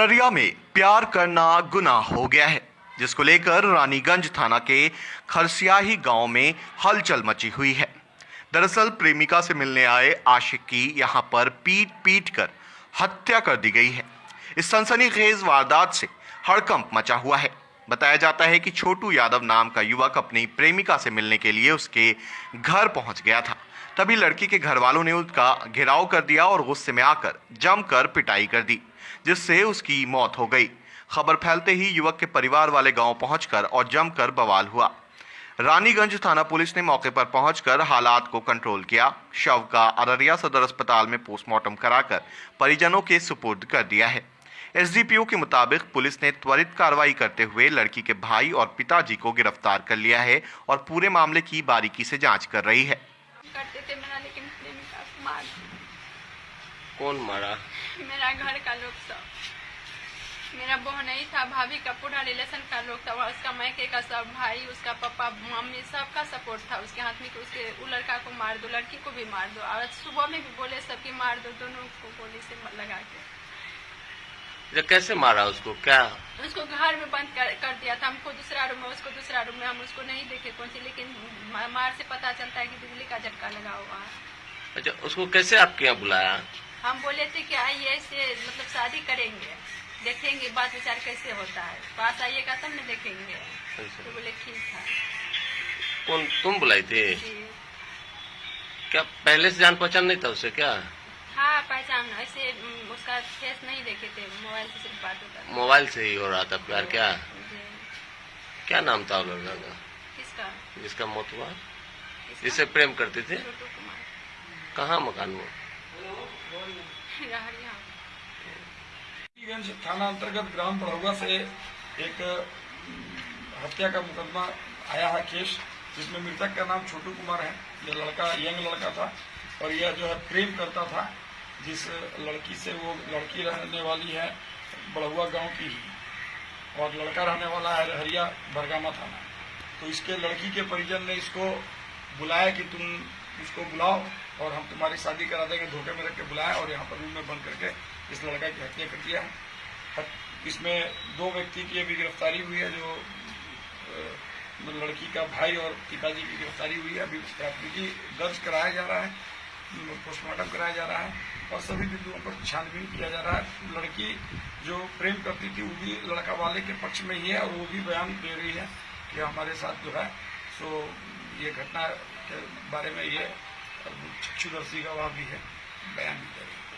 अररिया में प्यार करना गुनाह हो गया है, जिसको लेकर रानीगंज थाना के खरसियाही गाँव में हलचल मची हुई है। दरअसल प्रेमिका से मिलने आए आशिक की यहाँ पर पीट पीट कर हत्या कर दी गई है। इस सनसनीखेज वारदात से हड़कंप मचा हुआ है। बताया जाता है कि छोटू यादव नाम का युवक अपनी प्रेमिका से मिलने के लिए उसके घर पहुँच गया था। तभी लड़की के घर वालों ने उसका घेराव कर दिया और गुस्से में आकर जमकर पिटाई कर दी। जिससे उसकी मौत हो गई। खबर फैलते ही युवक के परिवार वाले गाँव पहुंचकर और जमकर बवाल हुआ। रानीगंज थाना पुलिस ने मौके पर पहुंचकर हालात को कंट्रोल किया। शव का अररिया सदर अस्पताल में पोस्टमार्टम कराकर परिजनों के सुपुर्द कर दिया है। एसडीपीओ के मुताबिक पुलिस ने त्वरित कार्रवाई करते हुए लड़की के भाई और पिताजी को गिरफ़्तार कर लिया है और पूरे मामले की बारीकी से जाँच कर रही है। करते थे मेरा लेकिन मार। कौन मारा? मेरा घर का लोग सब। मेरा बहन ही था भाभी का पूरा रिलेशन का लोग था उसका मैके का सब भाई उसका पापा मम्मी सबका सपोर्ट था। उसके हाथ में कि उसके वो लड़का को मार दो लड़की को भी मार दो। और सुबह में भी बोले सबकी मार दो दोनों को गोली से लगा के। कैसे मारा उसको? क्या? उसको घर में बंद कर, कर दिया था। हमको दूसरा रूम में उसको दूसरा रूम में हम उसको नहीं देखे कौन सी लेकिन मार से पता चलता है कि बिजली का झटका लगा हुआ है। अच्छा उसको कैसे आपके यहाँ बुलाया? हम बोले थे कि आइए से मतलब शादी करेंगे देखेंगे बात विचार कैसे होता है। पास आइएगा तब न देखेंगे। अच्छा। तो बोले ठीक है। कौन तुम बुलाई थी? क्या पहले से जान पहचान नहीं था उससे क्या? हाँ पहचान ऐसे उसका फेस नहीं देखे थे मोबाइल से सिर्फ़ बात होता था। मोबाइल से ही हो रहा था प्यार क्या? क्या नाम था लड़का का? किसका? जिसका मौत हुआ? जिससे प्रेम करते थे? कहाँ मकान वो? रहरिया गंज थाना अंतर्गत ग्राम बढ़ौआ से एक हत्या का मुकदमा आया है केस, जिसमें मृतक का नाम छोटू कुमार है। यह लड़का, यंग लड़का था और यह जो है प्रेम करता था, जिस लड़की से वो लड़की रहने वाली है बढ़ुआ गाँव की ही और लड़का रहने वाला है हरिया, बरगामा थाना। तो इसके लड़की के परिजन ने इसको बुलाया कि तुम इसको बुलाओ और हम तुम्हारी शादी करा देंगे, धोखे में रख के बुलाया और यहाँ पर रूम में बंद करके इस लड़का की हत्या कर दिया है। इसमें दो व्यक्ति की अभी गिरफ्तारी हुई है, जो लड़की का भाई और पिताजी की गिरफ्तारी हुई है। अभी प्राथमिकी दर्ज कराया जा रहा है पोस्टमार्टम कराया जा रहा है और सभी बिंदुओं पर छानबीन किया जा रहा है। लड़की जो प्रेम करती थी, वो भी लड़का वाले के पक्ष में ही है और वो भी बयान दे रही है कि हमारे साथ जो है सो ये घटना के बारे में ये चक्षुदर्शी का वहाँ भी है बयान भी है